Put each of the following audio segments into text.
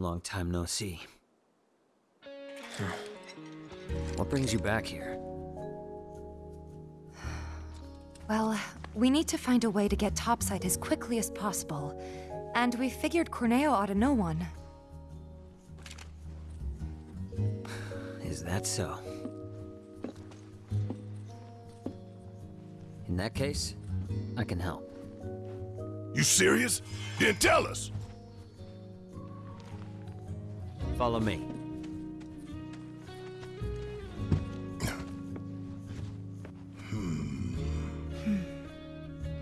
long time no see. What brings you back here? Well, we need to find a way to get topside as quickly as possible. And we figured Corneo ought to know one. Is that so? In that case, I can help. You serious? Then tell us. Follow me.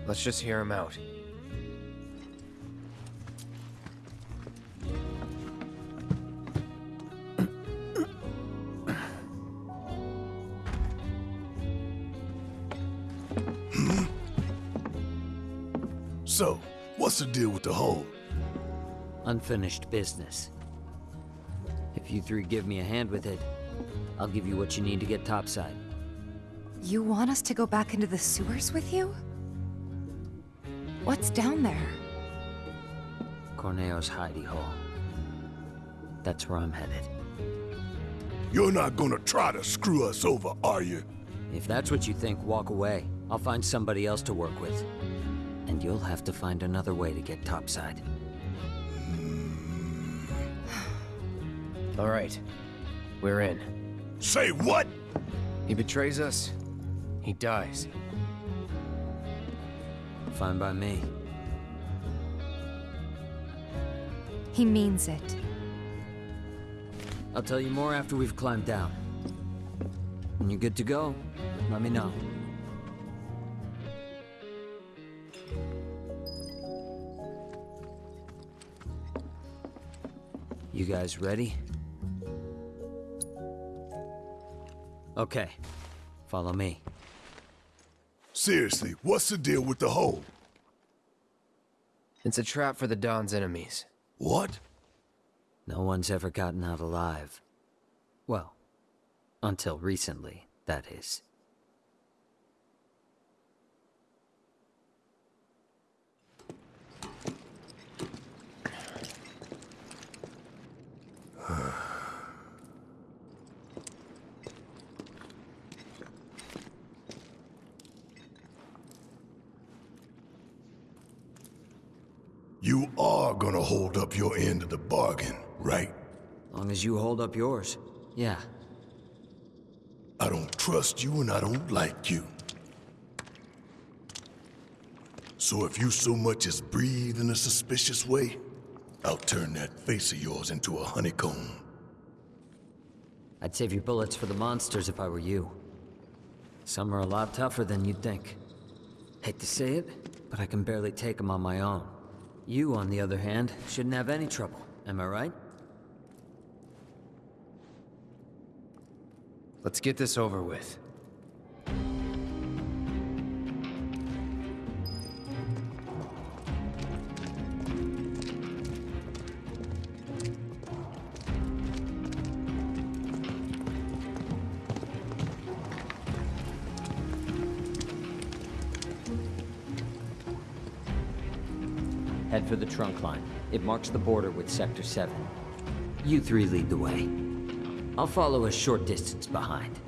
Let's just hear him out. So, what's the deal with the hole? Unfinished business. If you three give me a hand with it, I'll give you what you need to get topside. You want us to go back into the sewers with you? What's down there? Corneo's hidey hole. That's where I'm headed. You're not gonna try to screw us over, are you? If that's what you think, walk away. I'll find somebody else to work with. And you'll have to find another way to get topside. All right. We're in. Say what? He betrays us, he dies. Fine by me. He means it. I'll tell you more after we've climbed down. When you're good to go, let me know. You guys ready? Okay, follow me. Seriously, what's the deal with the hole? It's a trap for the Don's enemies. What? No one's ever gotten out alive. Well, until recently, that is. You gonna hold up your end of the bargain, right? As long as you hold up yours. Yeah, I don't trust you and I don't like you. So if you so much as breathe in a suspicious way, I'll turn that face of yours into a honeycomb. I'd save your bullets for the monsters if I were you. Some are a lot tougher than you'd think. Hate to say it, but I can barely take them on my own. You, on the other hand, shouldn't have any trouble. Am I right? Let's get this over with. It marks the border with Sector 7. You three lead the way. I'll follow a short distance behind.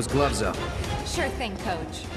Those gloves up. Sure thing, Coach.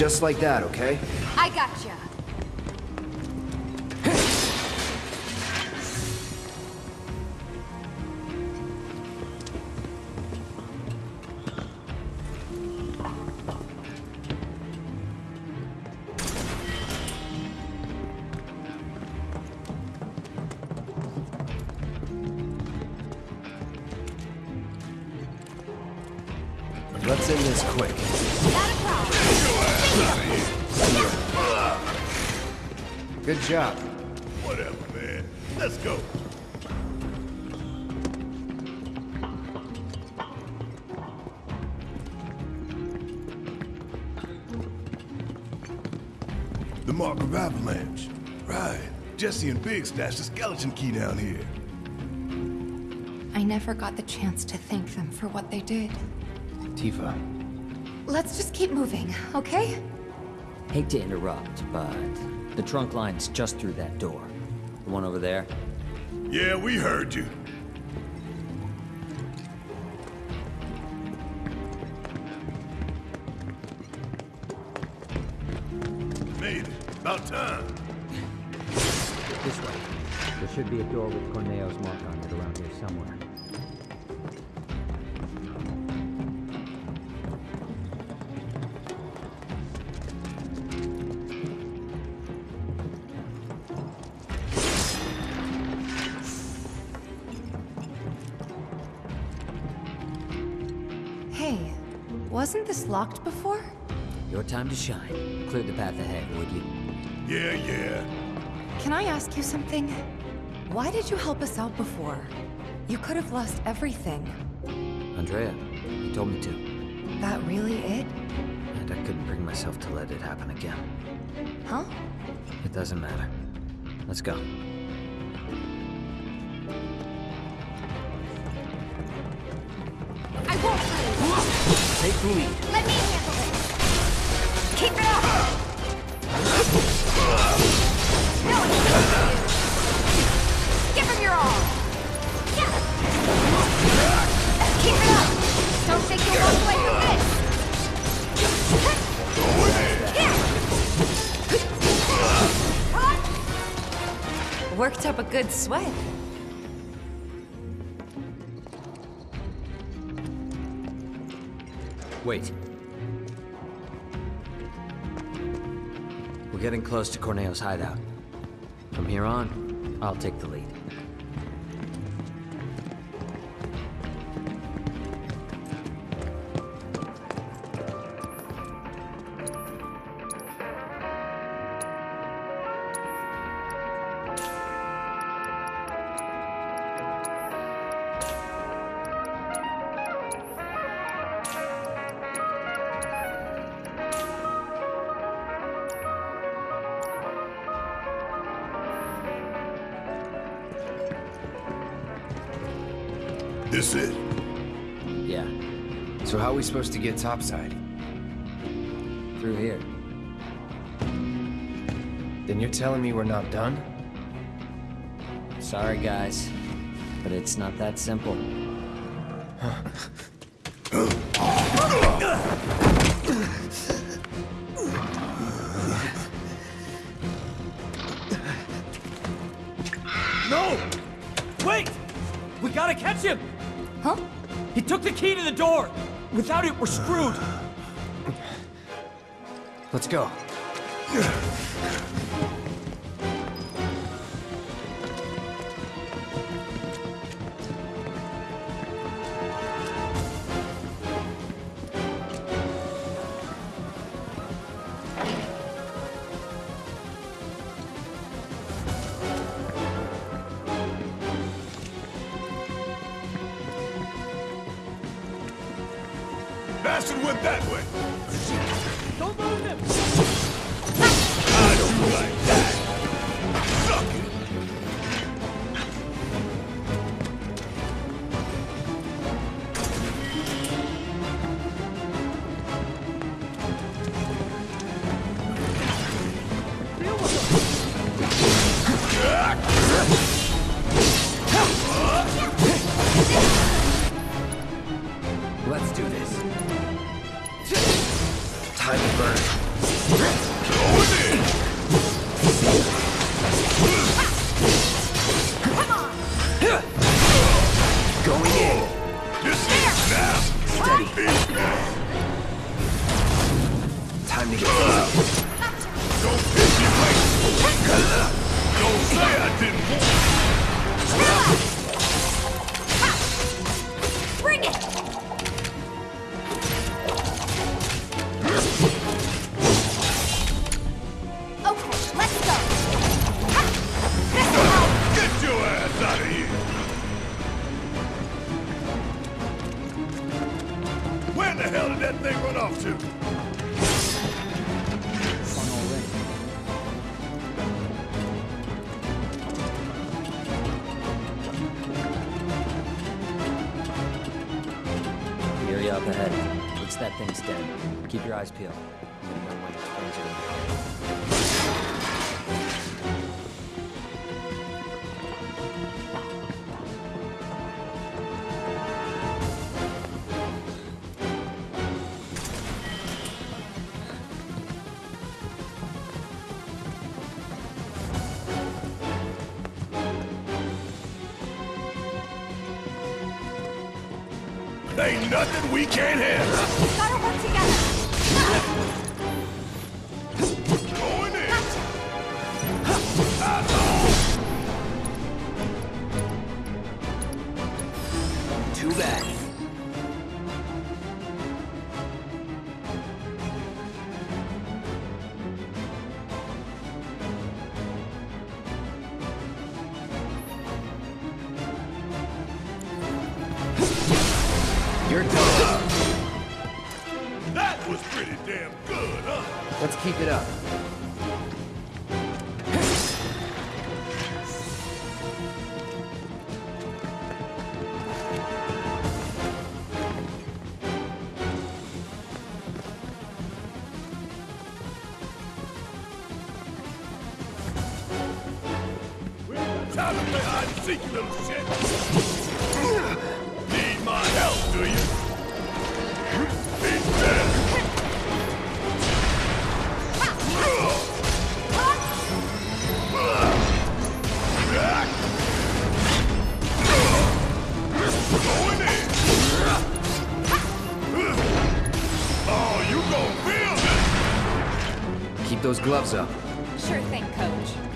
Just like that, okay? I gotcha. Jessie and Biggs stashed the skeleton key down here. I never got the chance to thank them for what they did. Tifa. Let's just keep moving, okay? Hate to interrupt, but the trunk line's just through that door. The one over there. Yeah, we heard you. With Corneo's mark on it around here somewhere. Hey, wasn't this locked before? Your time to shine. Clear the path ahead, would you? Yeah, yeah. Can I ask you something? Why did you help us out before? You could have lost everything. Andrea, you told me to. That really it? And I couldn't bring myself to let it happen again. Huh? It doesn't matter. Let's go. I won't. Take the lead. Let me handle it. Keep it up. Sweat. Wait. We're getting close to Corneo's hideout. From here on, I'll take the lead. This it. Yeah, So how are we supposed to get topside? through here. Then you're telling me we're not done? Sorry, guys, but it's not that simple. No! Wait! We gotta catch him! Took the key to the door! Without it, we're screwed! Let's go. your eyes peeled. Ain't nothing we can't handle. We gotta work together. those gloves up. Sure thing, Coach.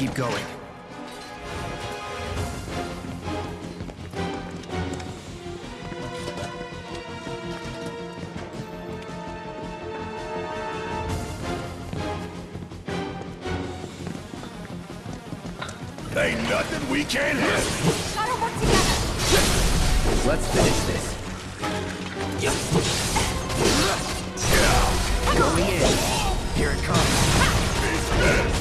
keep going. Ain't nothing we can't handle. Let's finish this. Going in. Here it comes.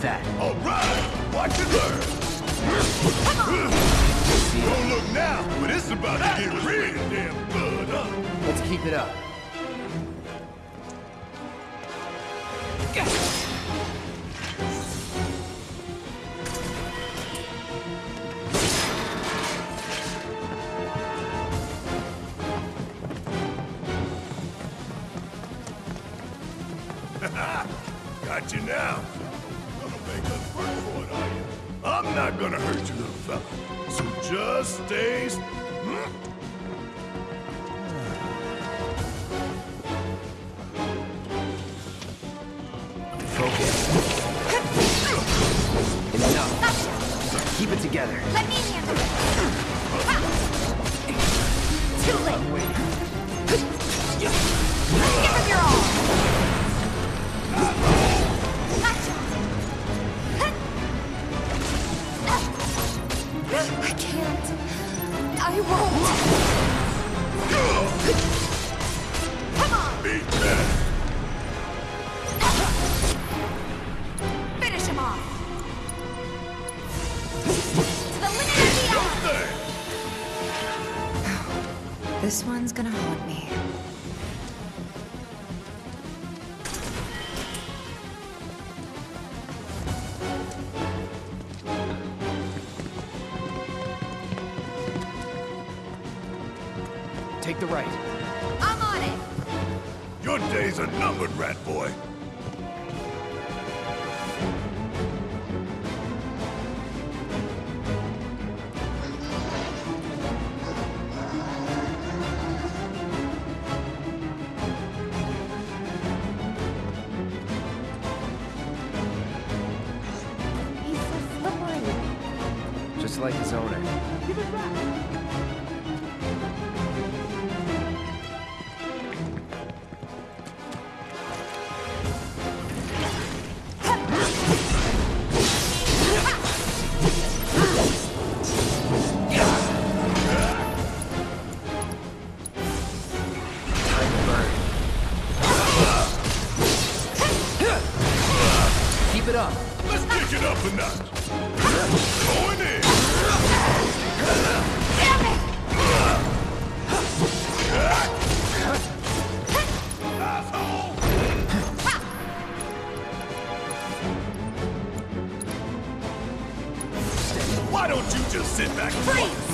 that. All right, watch and learn. Don't look now, but it's about to get real damn? Let's keep it up. Going in. Why don't you just sit back and Freeze!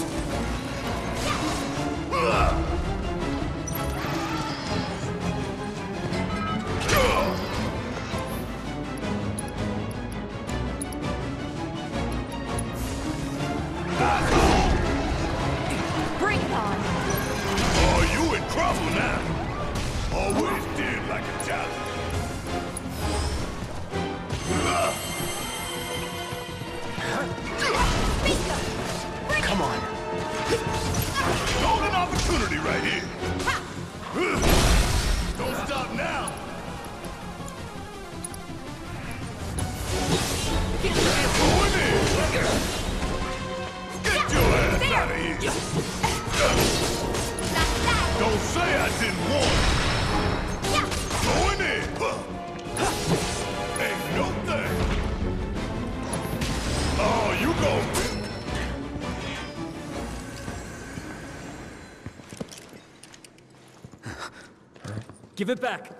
Give it back.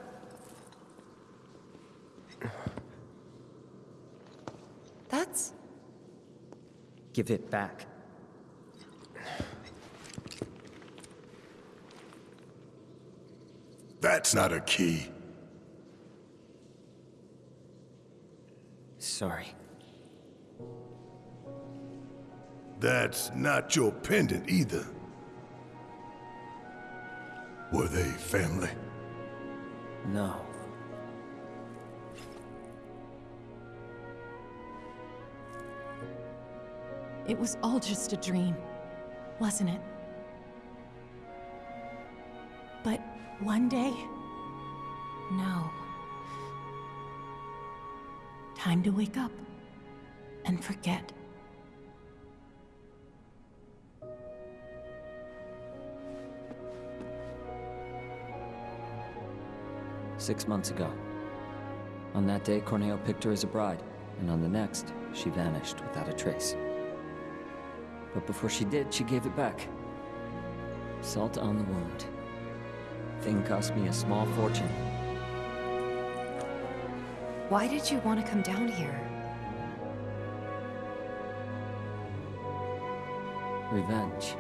That's... Give it back. That's not a key. Sorry. That's not your pendant either. Were they family? No. It was all just a dream, wasn't it? But one day, no. Time to wake up and forget. Six months ago. On that day, Corneo picked her as a bride, and on the next, she vanished without a trace. But before she did, she gave it back. Salt on the wound. Thing cost me a small fortune. Why did you want to come down here? Revenge.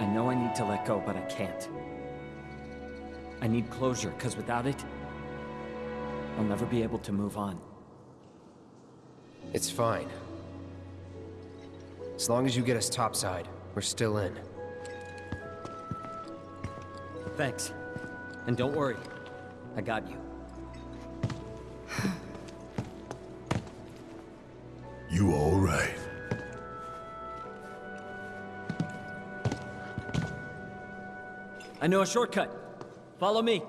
I know I need to let go, but I can't. I need closure, because without it, I'll never be able to move on. It's fine. As long as you get us topside, we're still in. Thanks. And don't worry, I got you. I know a shortcut. Follow me.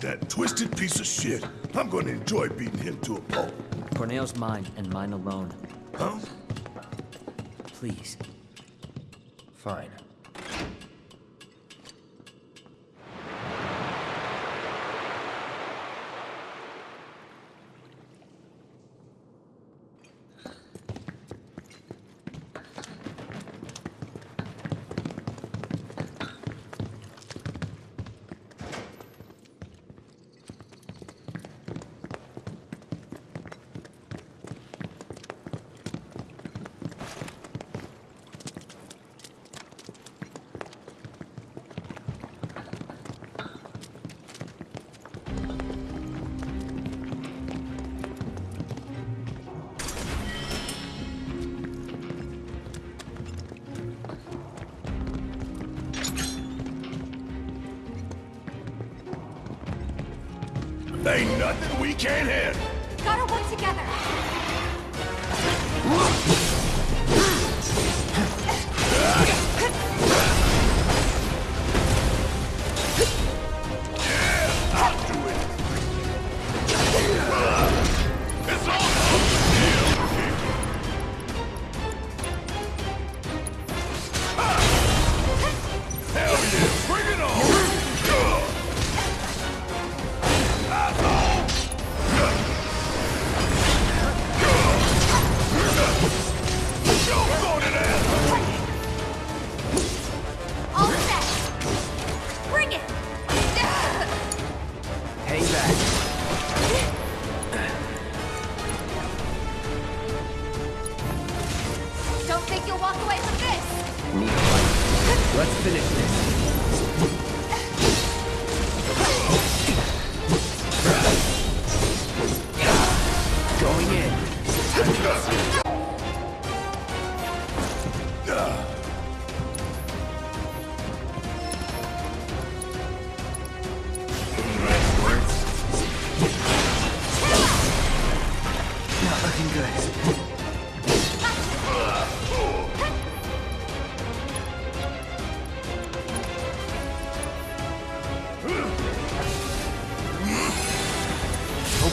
That twisted piece of shit. I'm gonna enjoy beating him to a pulp. Corneo's mine, and mine alone. Huh? Please. Fine. Ain't nothing we can't handle. Gotta work together.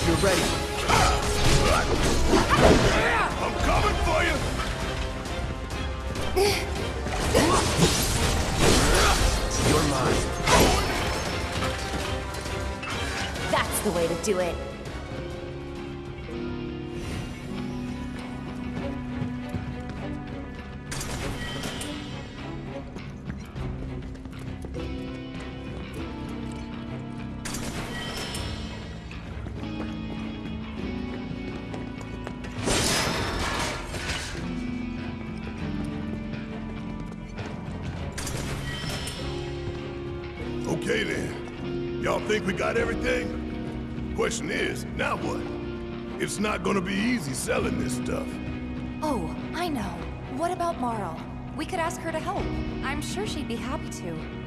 you're ready. I'm coming for you! You're mine. That's the way to do it. Got everything? Question is, now what? It's not gonna be easy selling this stuff. Oh, I know. What about Marle? We could ask her to help. I'm sure she'd be happy to.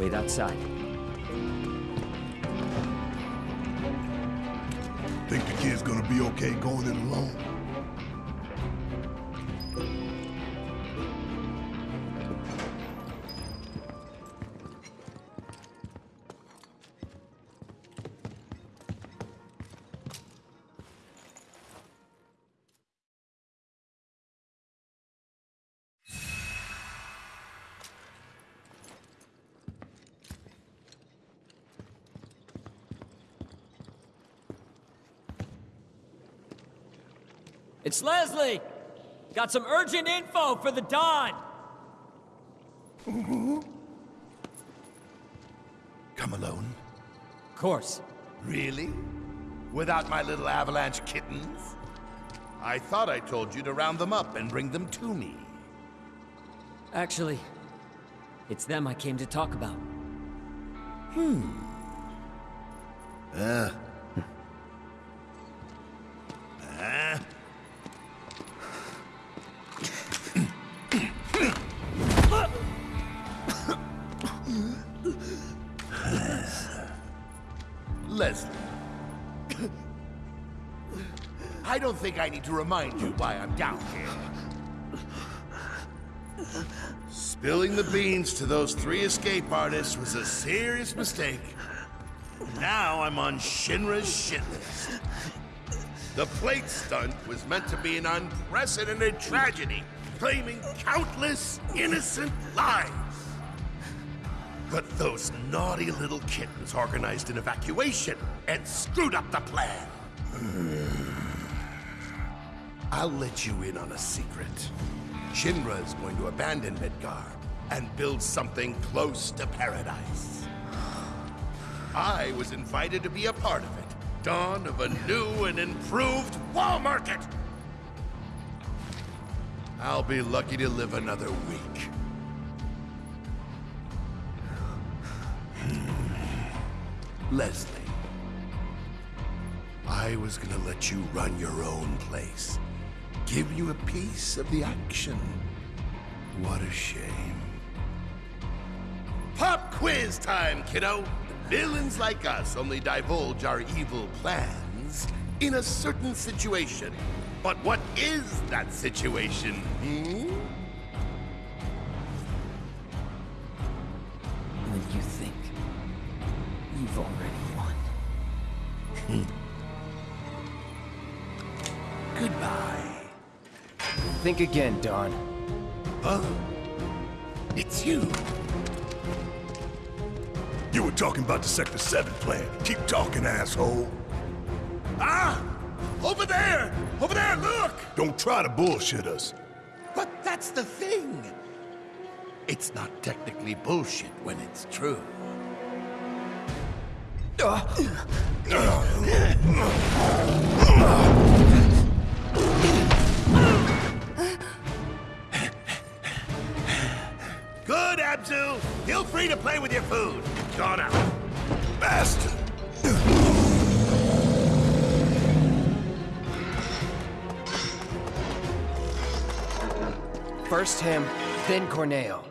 Wait outside. Think the kid's gonna be okay going it alone? It's Leslie! Got some urgent info for the Don! Come alone? Of course. Really? Without my little avalanche kittens? I thought I told you to round them up and bring them to me. Actually, it's them I came to talk about. Hmm. Uh. To remind you why I'm down here. Spilling the beans to those three escape artists was a serious mistake. Now I'm on Shinra's shit list. The plate stunt was meant to be an unprecedented tragedy, claiming countless innocent lives. But those naughty little kittens organized an evacuation and screwed up the plan. I'll let you in on a secret. Shinra is going to abandon Midgar and build something close to paradise. I was invited to be a part of it. Dawn of a new and improved wall market. I'll be lucky to live another week. Hmm. Leslie, I was gonna let you run your own place. Give you a piece of the action. What a shame. Pop quiz time, kiddo! Villains like us only divulge our evil plans in a certain situation. But what is that situation, hmm? Think again, Don. Huh? It's you. You were talking about the Sector 7 plan. Keep talking, asshole. Ah! Over there! Over there, look! Don't try to bullshit us. But that's the thing. It's not technically bullshit when it's true. Food. Gone out. Bastard! First him, then Corneo.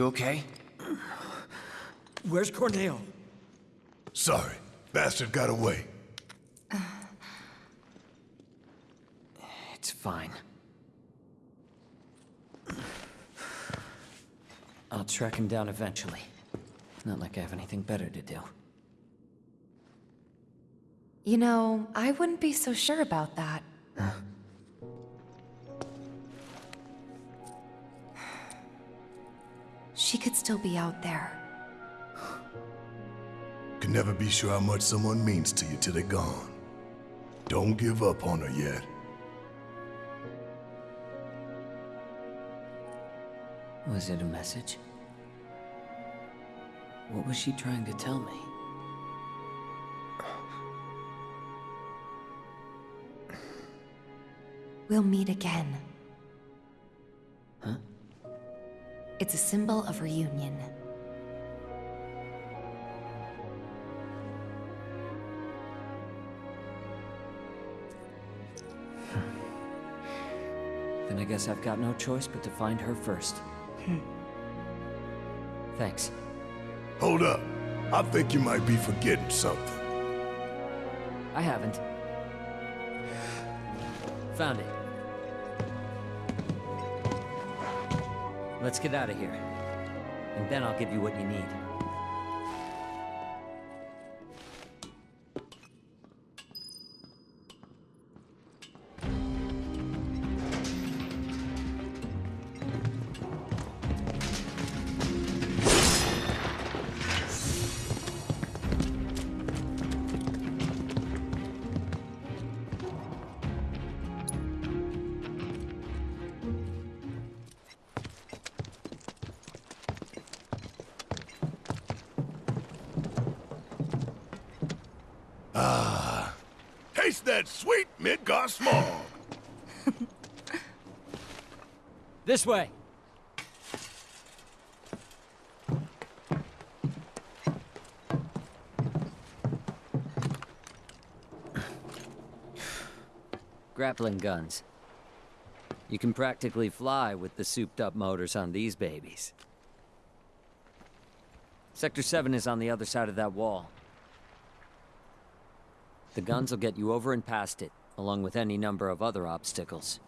You okay? Where's Corneo? Sorry, bastard got away. It's fine. I'll track him down eventually. Not like I have anything better to do. You know, I wouldn't be so sure about that. She still be out there. Can never be sure how much someone means to you till they're gone. Don't give up on her yet. Was it a message? What was she trying to tell me? We'll meet again. Huh? It's a symbol of reunion. Hmm. Then I guess I've got no choice but to find her first. Hmm. Thanks. Hold up. I think you might be forgetting something. I haven't. Found it. Let's get out of here. And then I'll give you what you need. Guns. You can practically fly with the souped-up motors on these babies. Sector 7 is on the other side of that wall. The guns will get you over and past it, along with any number of other obstacles.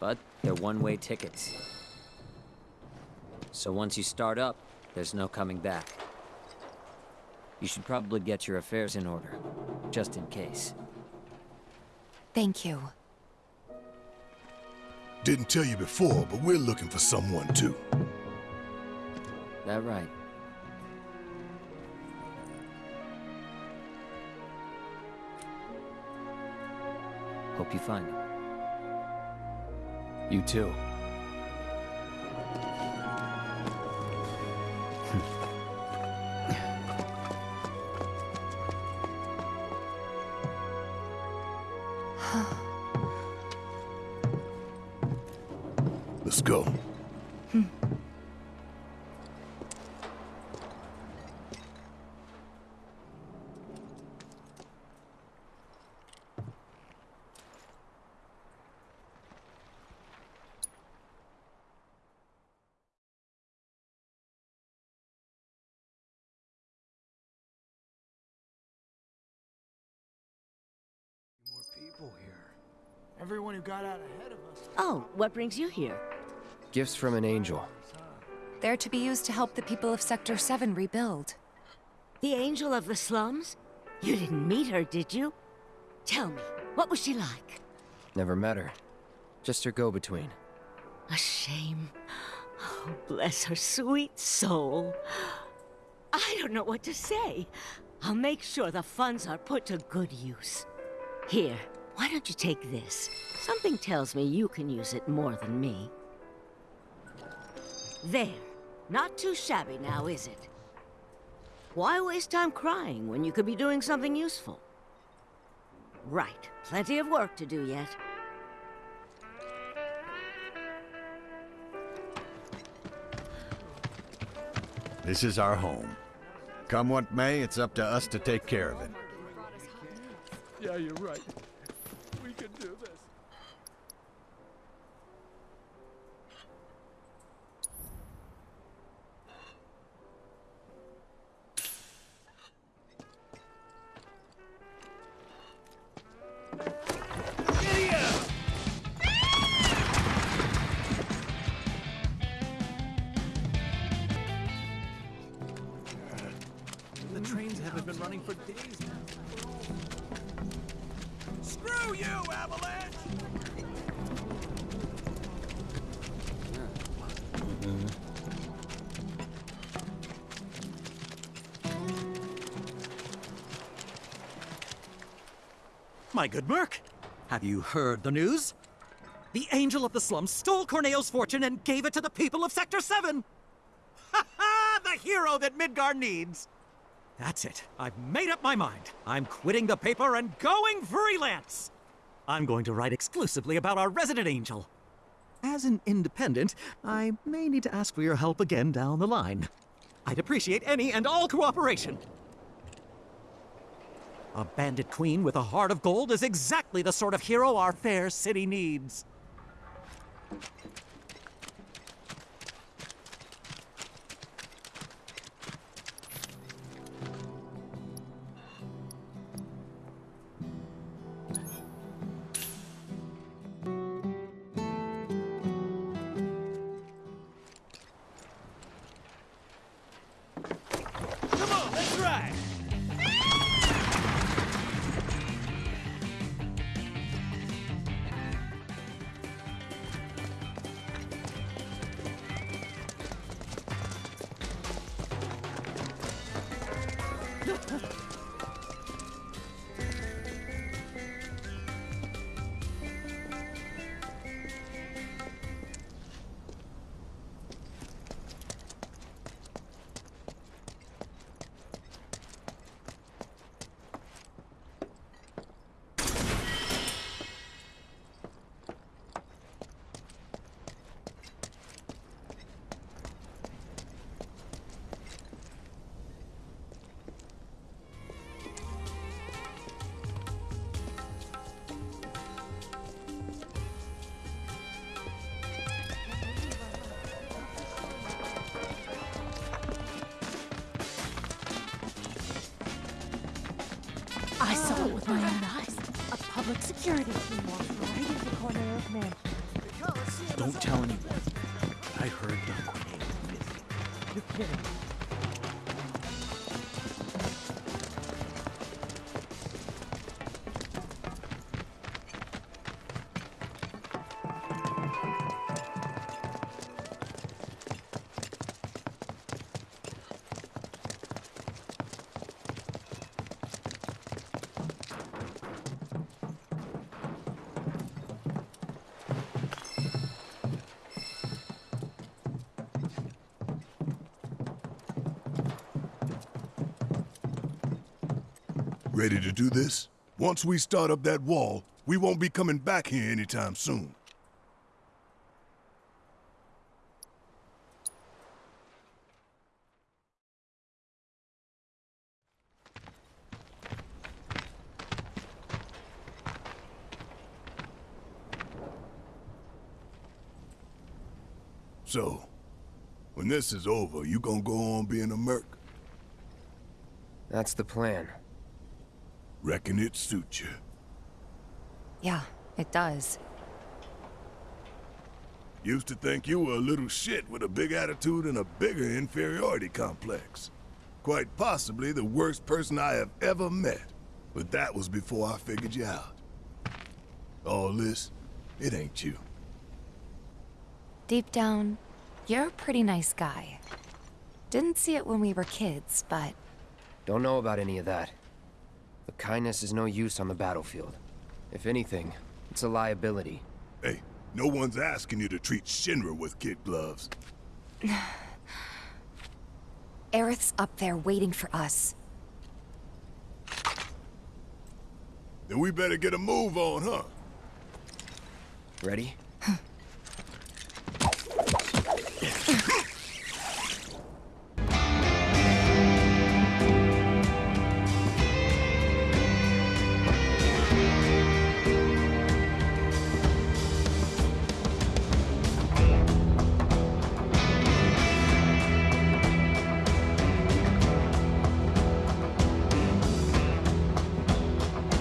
But they're one-way tickets. So once you start up, there's no coming back. You should probably get your affairs in order, just in case. Thank you. Didn't tell you before, but we're looking for someone too. That right? Hope you find him. You too. Got out ahead of us. Oh, what brings you here? Gifts from an angel. They're to be used to help the people of Sector 7 rebuild. The angel of the slums? You didn't meet her, did you? Tell me, what was she like? Never met her. Just her go-between. A shame. Oh, bless her sweet soul. I don't know what to say. I'll make sure the funds are put to good use. Here, why don't you take this? Something tells me you can use it more than me. There. Not too shabby now, is it? Why waste time crying when you could be doing something useful? Right. Plenty of work to do yet. This is our home. Come what may, it's up to us to take care of it. Yeah, you're right. My good Merc, have you heard the news? The Angel of the Slums stole Corneo's fortune and gave it to the people of Sector 7! Ha ha! The hero that Midgar needs! That's it. I've made up my mind. I'm quitting the paper and going freelance! I'm going to write exclusively about our resident angel. As an independent, I may need to ask for your help again down the line. I'd appreciate any and all cooperation. A bandit queen with a heart of gold is exactly the sort of hero our fair city needs. Security Ready to do this? Once we start up that wall, we won't be coming back here anytime soon. So, when this is over, you gonna go on being a merc? That's the plan. Reckon it suits you. Yeah, it does. Used to think you were a little shit with a big attitude and a bigger inferiority complex. Quite possibly the worst person I have ever met. But that was before I figured you out. All this, it ain't you. Deep down, you're a pretty nice guy. Didn't see it when we were kids, but Don't know about any of that. But kindness is no use on the battlefield. If anything, it's a liability. Hey, no one's asking you to treat Shinra with kid gloves. Aerith's up there waiting for us. Then we better get a move on, huh? Ready?